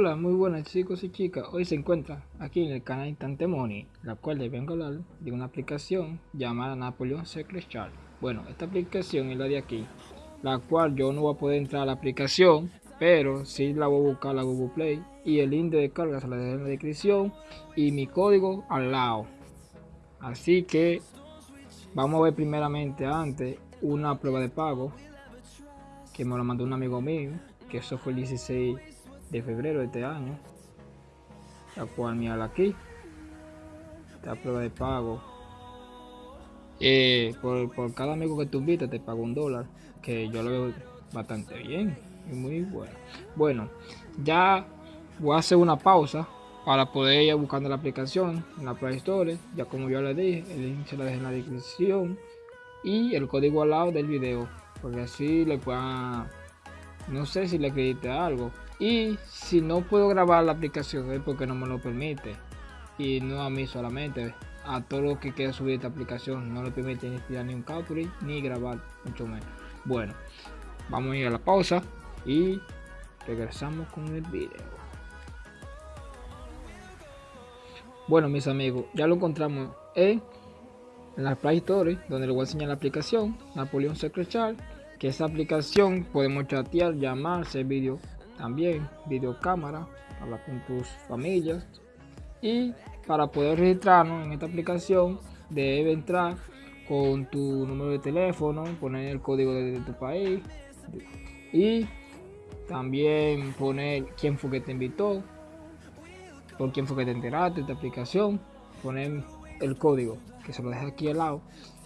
Hola, muy buenas chicos y chicas. Hoy se encuentra aquí en el canal Money, la cual les vengo a hablar de una aplicación llamada Napoleon Secret Chart. Bueno, esta aplicación es la de aquí, la cual yo no voy a poder entrar a la aplicación, pero sí la voy a buscar a la Google Play y el link de descarga se la dejo en la descripción y mi código al lado. Así que vamos a ver primeramente antes una prueba de pago que me lo mandó un amigo mío, que eso fue el 16 de febrero de este año, la cual mira aquí, esta prueba de pago. Eh, por, cada amigo que tú invitas te pago un dólar, que yo lo veo bastante bien y muy bueno. Bueno, ya voy a hacer una pausa para poder ir buscando la aplicación en la Play Store, ya como yo le dije, el link se lo en la descripción y el código al lado del video, porque así le puedan, no sé si le acredite algo, y si no puedo grabar la aplicación es porque no me lo permite. Y no a mí solamente. A todo lo que quiera subir esta aplicación no le permite ni tirar ni un capture ni grabar mucho menos. Bueno, vamos a ir a la pausa y regresamos con el video. Bueno mis amigos, ya lo encontramos en, la Play Store donde le voy a enseñar la aplicación Napoleon Secret Chart que esa aplicación podemos chatear, llamar, hacer vídeo también videocámara, hablar con tus familias y para poder registrarnos en esta aplicación debe entrar con tu número de teléfono, poner el código de, tu país y también poner quién fue que te invitó, por quién fue que te enteraste de esta aplicación, poner el código que se lo deja aquí al lado.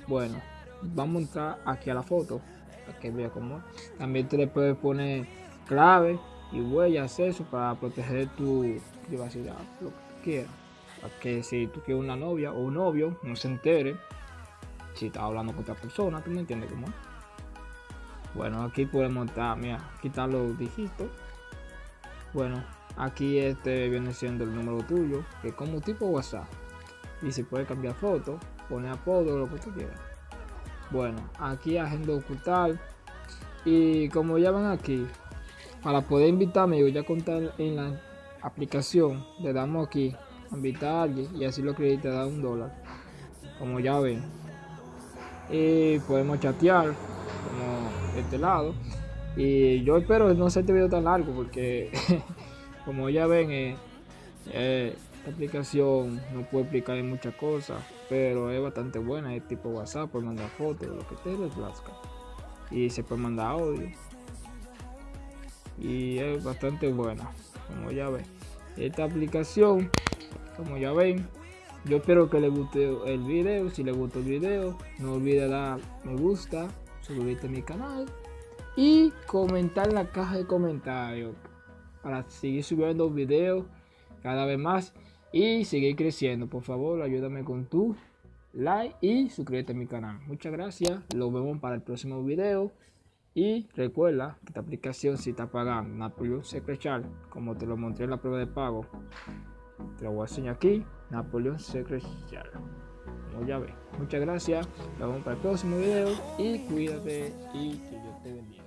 Bueno, vamos a entrar aquí a la foto, para que vea cómo. También te le puedes poner clave y huellas eso para proteger tu privacidad, lo que quieras. Para que si tú quieres una novia o un novio, no se entere si estás hablando con otra persona, tú me entiendes cómo Bueno, aquí podemos estar, mira, quitar los dígitos. Bueno, aquí este viene siendo el número tuyo, que es como tipo WhatsApp. Y si puedes cambiar foto, poner apodo, lo que tú quieras. Bueno, aquí agenda ocultar. Y como ya ven aquí, para poder invitarme yo ya contar en la aplicación le damos aquí invitar a alguien y así lo acredita da un dólar. Como ya ven. Y podemos chatear como este lado. Y yo espero no sea este video tan largo porque como ya ven eh, eh, esta aplicación no puede explicar muchas cosas pero es bastante buena es tipo whatsapp puede mandar fotos lo que te y se puede mandar audio y es bastante buena como ya ven. Esta aplicación como ya ven yo espero que les guste el video. Si les gustó el video no olviden dar me gusta suscribirte a mi canal y comentar en la caja de comentarios para seguir subiendo videos cada vez más y seguir creciendo. Por favor ayúdame con tu like y suscríbete a mi canal. Muchas gracias. Lo vemos para el próximo video y recuerda que esta aplicación si está pagando Napoleon Secret como te lo mostré en la prueba de pago, te lo voy a enseñar aquí, Napoleon Secret. Como ya ven. Muchas gracias, nos vemos para el próximo video y cuídate y que Dios te bendiga.